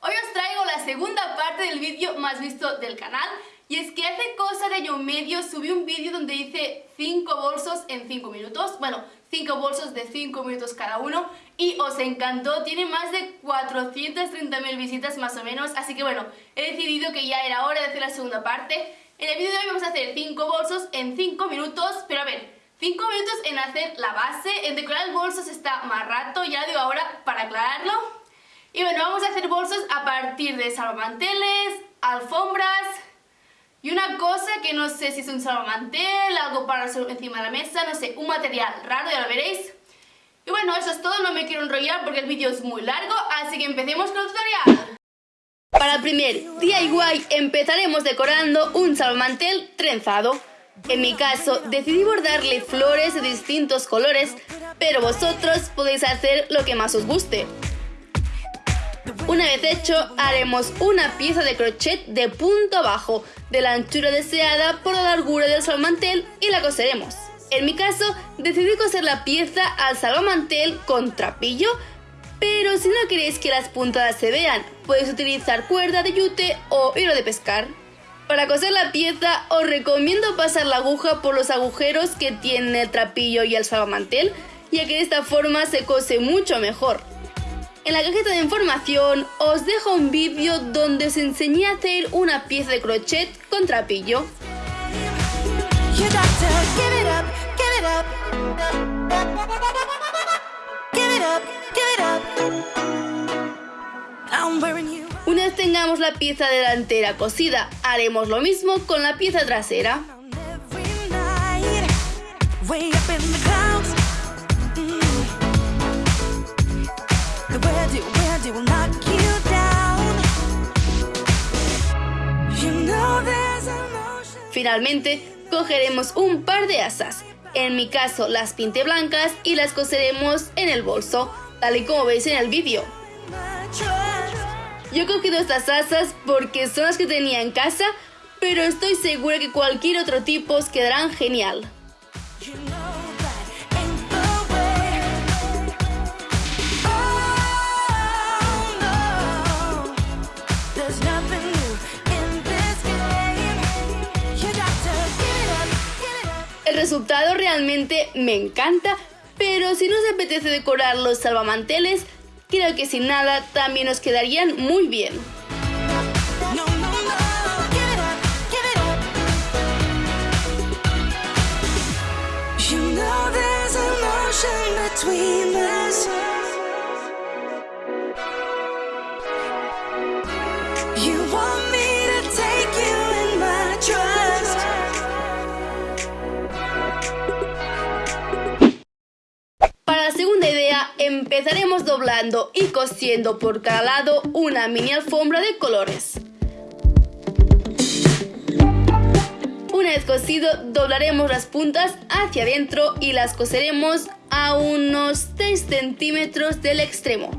Hoy os traigo la segunda parte del vídeo más visto del canal y es que hace cosa de año medio subí un vídeo donde hice 5 bolsos en 5 minutos, bueno, 5 bolsos de 5 minutos cada uno y os encantó, tiene más de 430.000 visitas más o menos, así que bueno, he decidido que ya era hora de hacer la segunda parte. En el vídeo de hoy vamos a hacer 5 bolsos en 5 minutos, pero a ver, 5 minutos en hacer la base, en decorar el bolso se está más rato, ya digo ahora para aclararlo. Y bueno, vamos a hacer bolsos a partir de salvamanteles, alfombras y una cosa que no sé si es un salvamantel, algo para encima de la mesa, no sé, un material raro, ya lo veréis. Y bueno, eso es todo, no me quiero enrollar porque el vídeo es muy largo, así que empecemos con el tutorial. Para el primer DIY empezaremos decorando un salvamantel trenzado. En mi caso, decidí bordarle flores de distintos colores, pero vosotros podéis hacer lo que más os guste. Una vez hecho, haremos una pieza de crochet de punto bajo, de la anchura deseada por la largura del salvamantel y la coseremos. En mi caso, decidí coser la pieza al salvamantel con trapillo, pero si no queréis que las puntadas se vean, podéis utilizar cuerda de yute o hilo de pescar. Para coser la pieza os recomiendo pasar la aguja por los agujeros que tiene el trapillo y el salvamantel, ya que de esta forma se cose mucho mejor. En la cajita de información os dejo un vídeo donde os enseñé a hacer una pieza de crochet con trapillo. Una vez tengamos la pieza delantera cosida, haremos lo mismo con la pieza trasera. Finalmente, cogeremos un par de asas. En mi caso las pinté blancas y las coseremos en el bolso, tal y como veis en el vídeo. Yo he cogido estas asas porque son las que tenía en casa, pero estoy segura que cualquier otro tipo os quedarán genial. Resultado realmente me encanta, pero si nos apetece decorar los salvamanteles, creo que sin nada también nos quedarían muy bien. Empezaremos doblando y cosiendo por cada lado una mini alfombra de colores. Una vez cosido, doblaremos las puntas hacia adentro y las coseremos a unos 6 centímetros del extremo,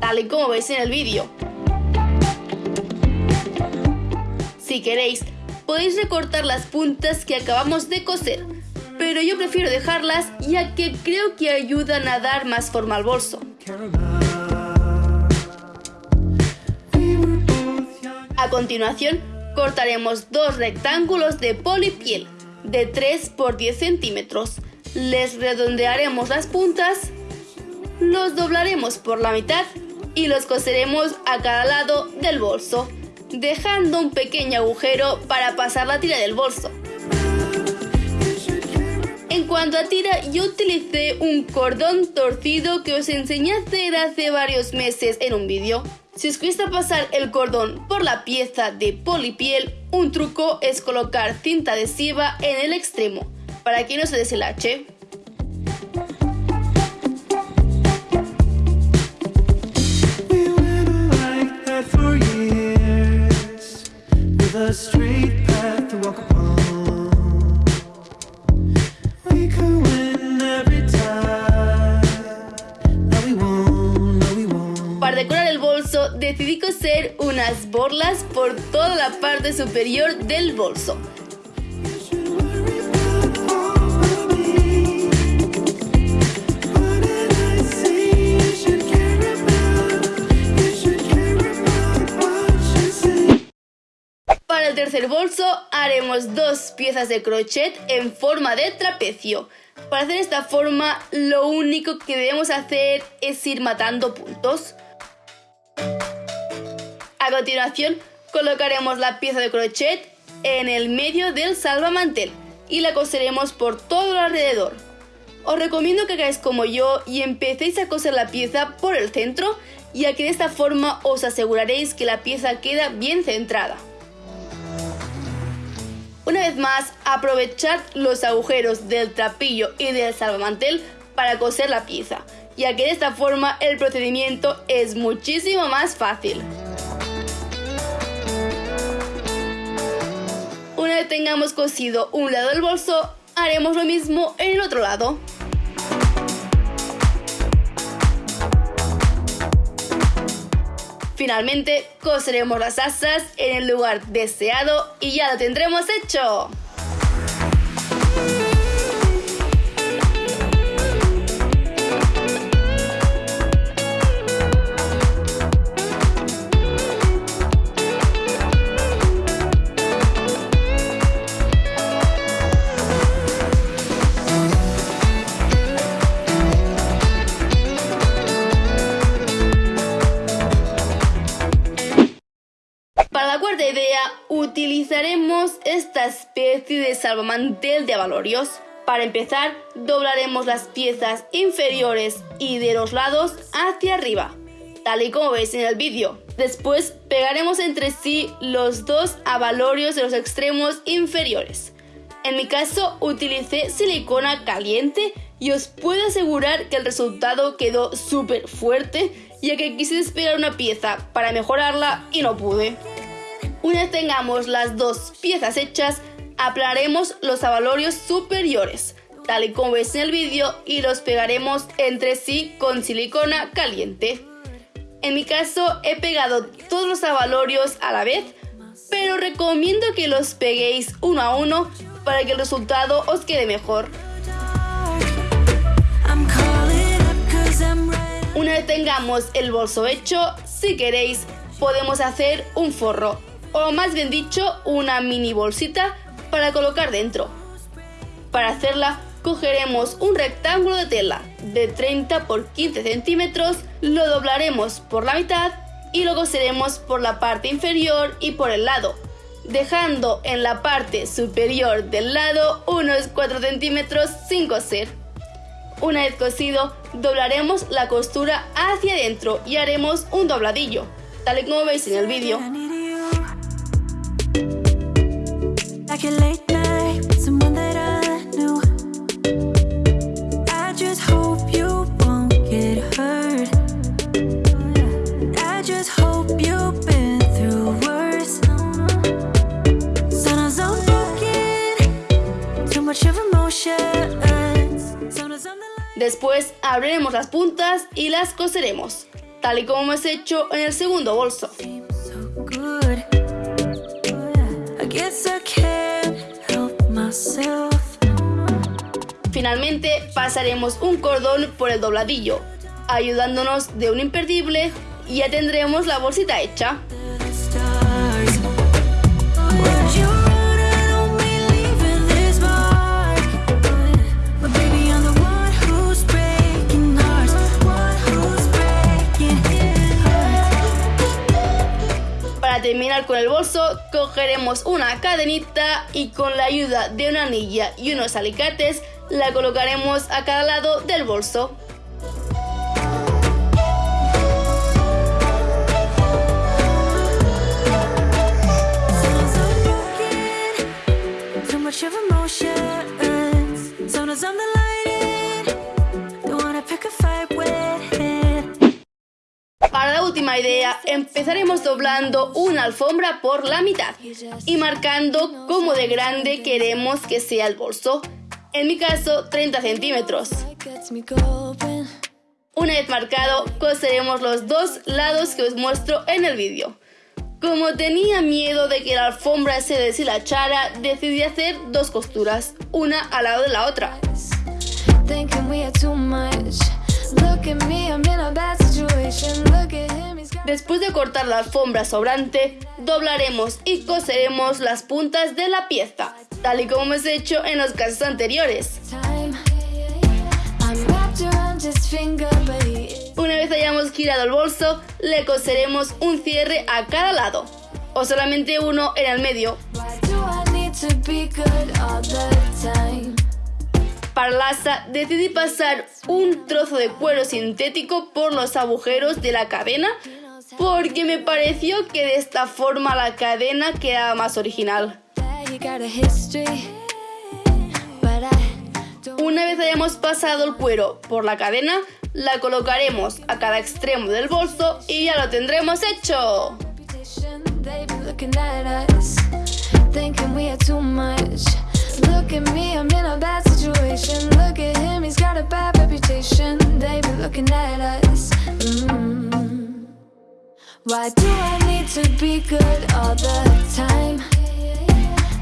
tal y como veis en el vídeo. Si queréis, podéis recortar las puntas que acabamos de coser, pero yo prefiero dejarlas ya que creo que ayudan a dar más forma al bolso. A continuación, cortaremos dos rectángulos de polipiel de 3 por 10 centímetros. Les redondearemos las puntas, los doblaremos por la mitad y los coseremos a cada lado del bolso, dejando un pequeño agujero para pasar la tira del bolso. En cuanto a tira, yo utilicé un cordón torcido que os enseñé a hacer hace varios meses en un vídeo. Si os cuesta pasar el cordón por la pieza de polipiel, un truco es colocar cinta adhesiva en el extremo, para que no se deselache. Decidí coser unas borlas por toda la parte superior del bolso. Para el tercer bolso haremos dos piezas de crochet en forma de trapecio. Para hacer esta forma lo único que debemos hacer es ir matando puntos. A continuación colocaremos la pieza de crochet en el medio del salvamantel y la coseremos por todo el alrededor. Os recomiendo que hagáis como yo y empecéis a coser la pieza por el centro ya que de esta forma os aseguraréis que la pieza queda bien centrada. Una vez más, aprovechad los agujeros del trapillo y del salvamantel para coser la pieza, ya que de esta forma el procedimiento es muchísimo más fácil. Tengamos cosido un lado del bolso, haremos lo mismo en el otro lado. Finalmente, coseremos las asas en el lugar deseado y ya lo tendremos hecho. Utilizaremos esta especie de salvamantel de avalorios. Para empezar, doblaremos las piezas inferiores y de los lados hacia arriba, tal y como veis en el vídeo. Después pegaremos entre sí los dos avalorios de los extremos inferiores. En mi caso utilicé silicona caliente y os puedo asegurar que el resultado quedó súper fuerte ya que quise despegar una pieza para mejorarla y no pude. Una vez tengamos las dos piezas hechas, aplanaremos los avalorios superiores, tal y como ves en el vídeo, y los pegaremos entre sí con silicona caliente. En mi caso he pegado todos los avalorios a la vez, pero recomiendo que los peguéis uno a uno para que el resultado os quede mejor. Una vez tengamos el bolso hecho, si queréis podemos hacer un forro o más bien dicho una mini bolsita para colocar dentro. Para hacerla cogeremos un rectángulo de tela de 30 por 15 centímetros, lo doblaremos por la mitad y lo coseremos por la parte inferior y por el lado, dejando en la parte superior del lado unos 4 centímetros sin coser. Una vez cosido, doblaremos la costura hacia adentro y haremos un dobladillo, tal y como veis en el vídeo. Después abriremos las puntas y las coseremos, tal y como hemos hecho en el segundo bolso. Finalmente pasaremos un cordón por el dobladillo, ayudándonos de un imperdible y ya tendremos la bolsita hecha. Cogeremos una cadenita y con la ayuda de una anilla y unos alicates la colocaremos a cada lado del bolso. Empezaremos doblando una alfombra por la mitad y marcando cómo de grande queremos que sea el bolso. En mi caso, 30 centímetros. Una vez marcado, coseremos los dos lados que os muestro en el vídeo. Como tenía miedo de que la alfombra se deshilachara, decidí hacer dos costuras, una al lado de la otra. Después de cortar la alfombra sobrante, doblaremos y coseremos las puntas de la pieza, tal y como hemos hecho en los casos anteriores. Una vez hayamos girado el bolso, le coseremos un cierre a cada lado, o solamente uno en el medio. Para la asa decidí pasar un trozo de cuero sintético por los agujeros de la cadena porque me pareció que de esta forma la cadena quedaba más original. Una vez hayamos pasado el cuero por la cadena, la colocaremos a cada extremo del bolso y ya lo tendremos hecho. Why do I need to be good all the time?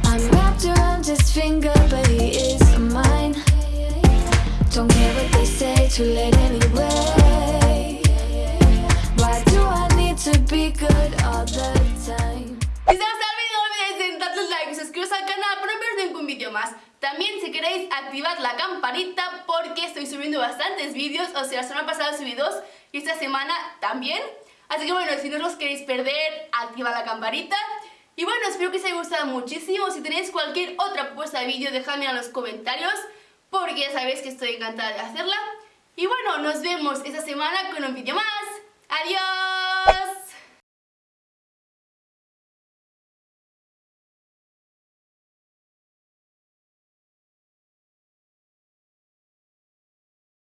I'm wrapped around his finger, but he is mine. Don't care what they say, too late anyway. Why do I need to be good all the time? más. También si queréis activar la campanita porque estoy subiendo bastantes vídeos, o sea, la semana pasada subí dos y esta semana también. Así que bueno, si no os queréis perder, activa la campanita. Y bueno, espero que os haya gustado muchísimo. Si tenéis cualquier otra propuesta de vídeo, dejadme en los comentarios porque ya sabéis que estoy encantada de hacerla. Y bueno, nos vemos esta semana con un vídeo más. ¡Adiós!